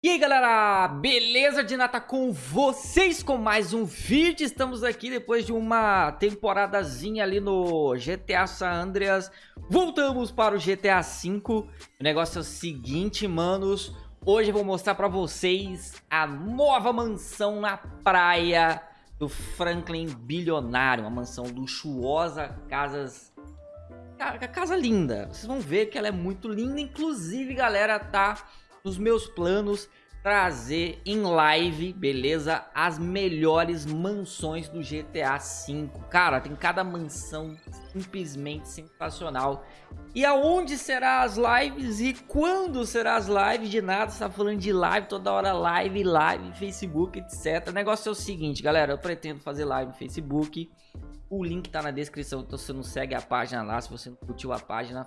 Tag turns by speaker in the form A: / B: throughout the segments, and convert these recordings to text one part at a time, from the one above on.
A: E aí galera, beleza de nata com vocês com mais um vídeo, estamos aqui depois de uma temporadazinha ali no GTA San Andreas, voltamos para o GTA V, o negócio é o seguinte manos, hoje eu vou mostrar para vocês a nova mansão na praia do Franklin Bilionário, uma mansão luxuosa, casas... Casa linda, vocês vão ver que ela é muito linda, inclusive galera, tá nos meus planos trazer em live, beleza? As melhores mansões do GTA V. Cara, tem cada mansão simplesmente sensacional. E aonde será as lives e quando será as lives? De nada, você tá falando de live, toda hora live, live, Facebook, etc. O negócio é o seguinte, galera, eu pretendo fazer live no Facebook. O link tá na descrição, então você não segue a página lá, se você não curtiu a página,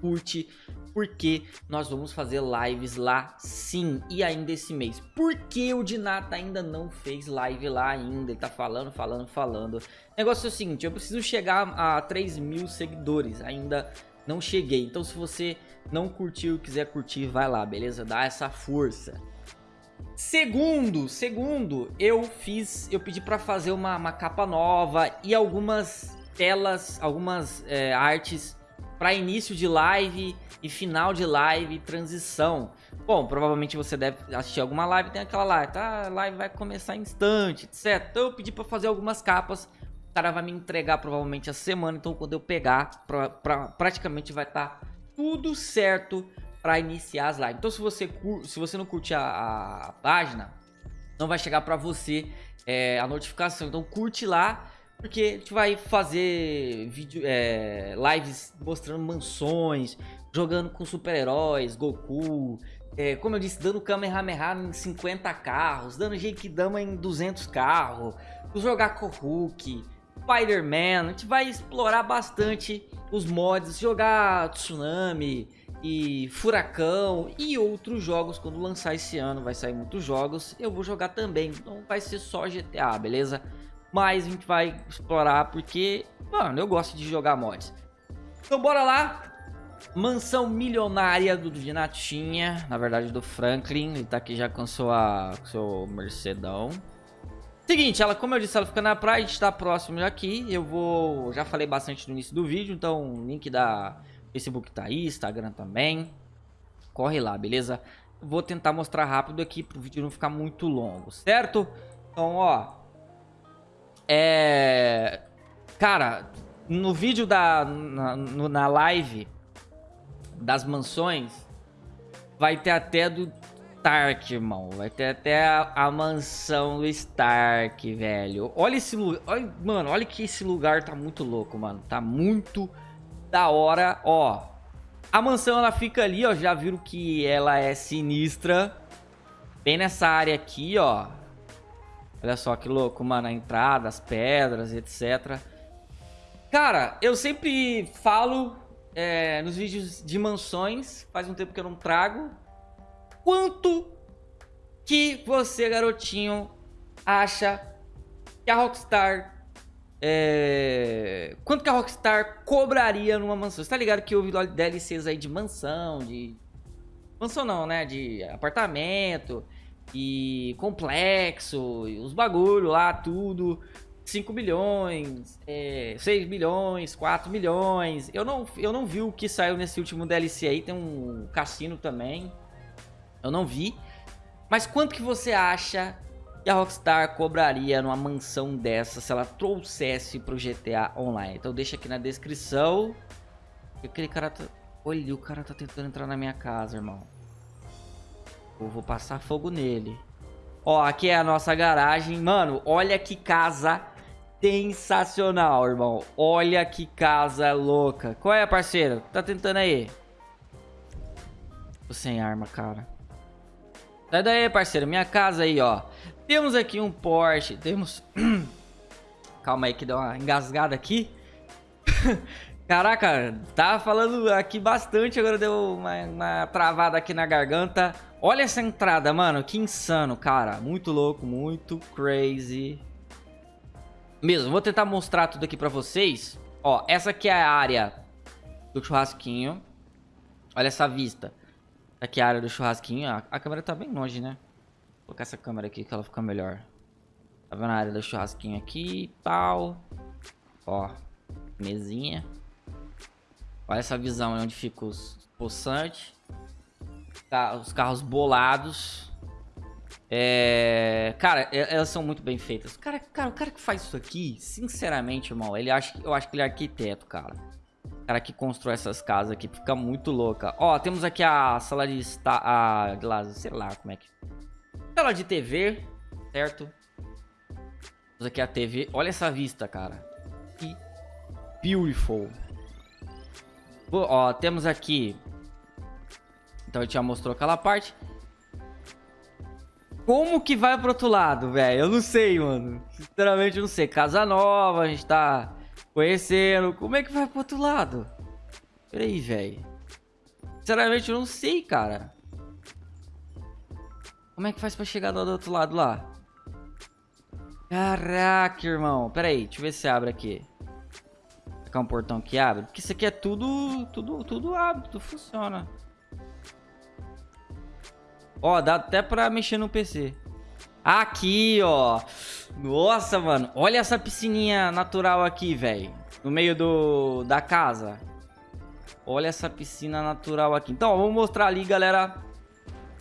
A: curte, porque nós vamos fazer lives lá sim, e ainda esse mês. Por que o Dinata ainda não fez live lá ainda? Ele tá falando, falando, falando. O negócio é o seguinte, eu preciso chegar a 3 mil seguidores, ainda não cheguei. Então se você não curtiu quiser curtir, vai lá, beleza? Dá essa força. Segundo, segundo, eu fiz, eu pedi para fazer uma, uma, capa nova e algumas telas, algumas é, artes para início de live e final de live transição. Bom, provavelmente você deve assistir alguma live, tem aquela live, tá? A live vai começar instante, etc. Então eu pedi para fazer algumas capas, o cara vai me entregar provavelmente a semana, então quando eu pegar, pra, pra praticamente vai estar tá tudo certo para iniciar as lives. Então se você, se você não curte a, a página, não vai chegar para você é, a notificação. Então curte lá porque a gente vai fazer vídeo, é, lives mostrando mansões, jogando com super-heróis, Goku, é, como eu disse, dando Kamehameha em 50 carros, dando Genkidama em 200 carros, jogar com Hulk, Spider-Man, a gente vai explorar bastante os mods, jogar Tsunami e Furacão e outros jogos quando lançar esse ano, vai sair muitos jogos, eu vou jogar também, não vai ser só GTA, beleza? Mas a gente vai explorar porque, mano, eu gosto de jogar mods. Então bora lá. Mansão milionária do Dinatinha, na verdade do Franklin. Ele tá aqui já com sua, com seu Mercedão. Seguinte, ela, como eu disse, ela fica na praia, a gente tá próximo aqui. Eu vou, já falei bastante no início do vídeo, então o link da Facebook tá aí, Instagram também. Corre lá, beleza? Vou tentar mostrar rápido aqui pro vídeo não ficar muito longo, certo? Então, ó, é... Cara, no vídeo da... Na, na live das mansões, vai ter até do Stark, irmão. Vai ter até a, a mansão do Stark, velho. Olha esse lugar. Olha, mano, olha que esse lugar tá muito louco, mano. Tá muito da hora. Ó, a mansão ela fica ali, ó. Já viram que ela é sinistra. Bem nessa área aqui, ó. Olha só que louco, mano, a entrada, as pedras, etc. Cara, eu sempre falo é, nos vídeos de mansões, faz um tempo que eu não trago, quanto que você, garotinho, acha que a Rockstar... É... Quanto que a Rockstar cobraria numa mansão? Você tá ligado que houve DLCs aí de mansão, de... Mansão não, né? De apartamento e complexo, e os bagulho lá, tudo. 5 milhões, é, 6 milhões, 4 milhões. Eu não, eu não vi o que saiu nesse último DLC aí, tem um cassino também. Eu não vi. Mas quanto que você acha que a Rockstar cobraria numa mansão dessa se ela trouxesse pro GTA Online? Então deixa aqui na descrição. Aquele cara tá... Olha, o cara tá tentando entrar na minha casa, irmão. Eu vou passar fogo nele. Ó, aqui é a nossa garagem. Mano, olha que casa sensacional, irmão. Olha que casa louca. Qual é, parceiro? Tá tentando aí? Tô sem arma, cara. Sai daí, parceiro. Minha casa aí, ó. Temos aqui um Porsche. Temos... Calma aí que deu uma engasgada aqui. Caraca, tava falando aqui bastante, agora deu uma, uma, travada aqui na garganta. Olha essa entrada, mano, que insano, cara. Muito louco, muito crazy. Mesmo, vou tentar mostrar tudo aqui pra vocês. Ó, essa aqui é a área do churrasquinho. Olha essa vista. Aqui a área do churrasquinho. A, a câmera tá bem longe, né? Vou colocar essa câmera aqui que ela fica melhor. Tá vendo a área do churrasquinho aqui tal. Ó, mesinha. Olha essa visão onde fica os poçantes. Tá, os carros bolados. É... Cara, elas são muito bem feitas. Cara, cara, o cara que faz isso aqui, sinceramente, irmão, ele acha, eu acho que ele é arquiteto, cara. O cara que constrói essas casas aqui fica muito louca. Ó, temos aqui a sala de estar, a, sei lá como é que... Sala de TV, certo? Temos aqui a TV. Olha essa vista, cara. Que beautiful. Ó, temos aqui... Então a gente já mostrou aquela parte. Como que vai pro outro lado, velho? Eu não sei, mano. Sinceramente, eu não sei. Casa nova, a gente tá conhecendo. Como é que vai pro outro lado? Pera aí, velho. Sinceramente, eu não sei, cara. Como é que faz pra chegar do outro lado lá? Caraca, irmão. Pera aí, deixa eu ver se abre aqui. É um portão que abre. Porque isso aqui é tudo, tudo, tudo abre, tudo funciona. Ó, dá até pra mexer no PC. Aqui, ó. Nossa, mano. Olha essa piscininha natural aqui, velho. No meio do, da casa. Olha essa piscina natural aqui. Então, ó, vou mostrar ali, galera.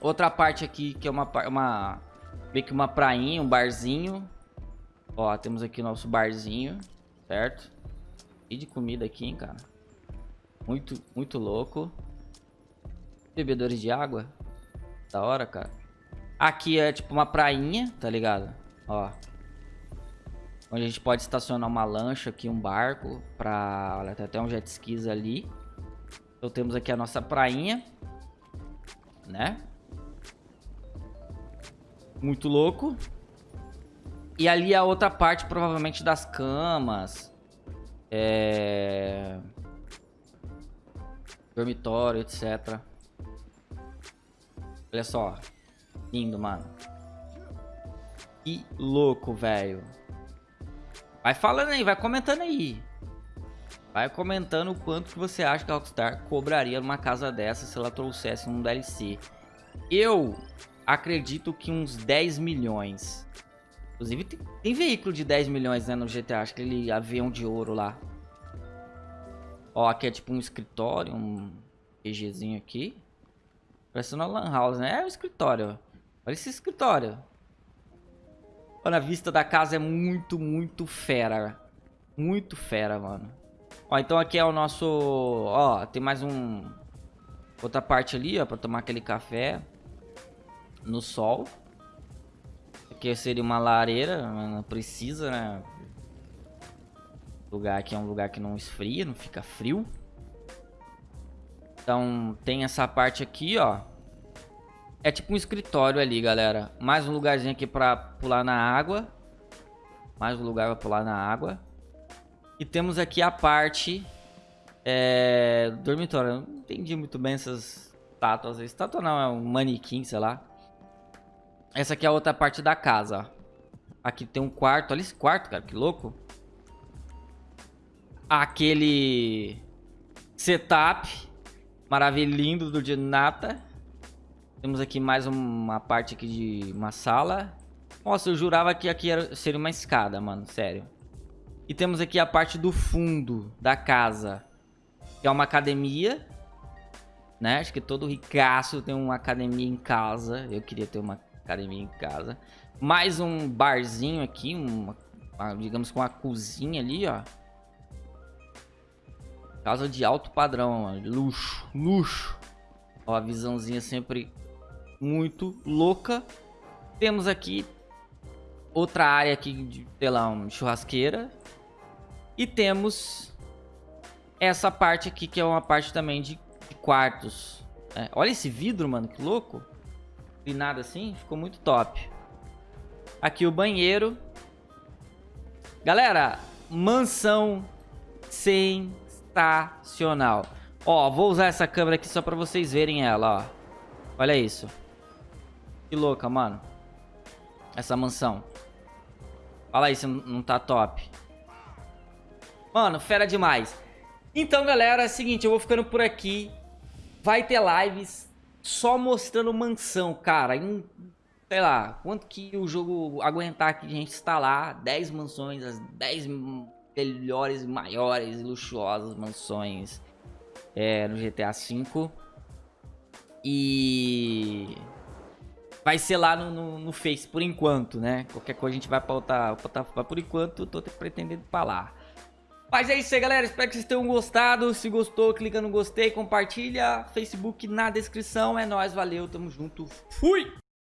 A: Outra parte aqui, que é uma... uma meio que uma prainha, um barzinho. Ó, temos aqui o nosso barzinho, certo? E de comida aqui, hein, cara. Muito, muito louco. Bebedores de água. Da hora, cara. Aqui é tipo uma prainha, tá ligado? Ó. Onde a gente pode estacionar uma lancha aqui, um barco. Pra... Olha, tem até um jet skis ali. Então temos aqui a nossa prainha. Né? Muito louco. E ali a outra parte, provavelmente, das camas. É... Dormitório, etc. Olha só. Lindo, mano. Que louco, velho. Vai falando aí, vai comentando aí. Vai comentando o quanto que você acha que a Rockstar cobraria numa casa dessa se ela trouxesse um DLC. Eu acredito que uns 10 milhões. Inclusive tem, tem veículo de 10 milhões né, no GTA, acho que ele avião de ouro lá. Ó, aqui é tipo um escritório, um PGzinho aqui. Parece uma lan house, né? É o escritório. Olha esse escritório. Olha, a vista da casa é muito, muito fera. Muito fera, mano. Ó, então aqui é o nosso... Ó, tem mais um... Outra parte ali, ó, pra tomar aquele café. No sol. Aqui seria uma lareira, não precisa, né? O lugar aqui é um lugar que não esfria, não fica frio. Então tem essa parte aqui, ó. É tipo um escritório ali, galera. Mais um lugarzinho aqui pra pular na água. Mais um lugar pra pular na água. E temos aqui a parte é, dormitório. Eu não entendi muito bem essas estátuas. Estátua não, é um manequim, sei lá. Essa aqui é a outra parte da casa. Aqui tem um quarto. Olha esse quarto, cara. Que louco. Aquele setup maravilhindo do de nata. Temos aqui mais uma parte aqui de uma sala. Nossa, eu jurava que aqui era, seria uma escada, mano, sério. E temos aqui a parte do fundo da casa. Que é uma academia. Né? Acho que todo ricaço tem uma academia em casa. Eu queria ter uma academia em casa. Mais um barzinho aqui, uma, digamos com uma cozinha ali, ó. Casa de alto padrão, mano. Luxo, luxo. Ó, a visãozinha sempre muito louca. Temos aqui outra área aqui de, sei lá, uma churrasqueira. E temos essa parte aqui, que é uma parte também de, de quartos. É, olha esse vidro, mano, que louco. Nada assim, ficou muito top. Aqui o banheiro. Galera, mansão sensacional. Ó, vou usar essa câmera aqui só pra vocês verem ela, ó. Olha isso. Que louca, mano. Essa mansão. Fala aí se não tá top. Mano, fera demais. Então, galera, é o seguinte, eu vou ficando por aqui. Vai ter lives só mostrando mansão, cara. Em, sei lá, quanto que o jogo aguentar que a gente instalar 10 mansões, as 10 melhores, maiores, luxuosas mansões é, no GTA V. E vai ser lá no, no, no, Face por enquanto, né? Qualquer coisa a gente vai pautar, pautar por enquanto, tô pretendendo falar. Mas é isso aí, galera. Espero que vocês tenham gostado. Se gostou, clica no gostei, compartilha. Facebook na descrição. É nóis, valeu, tamo junto. Fui!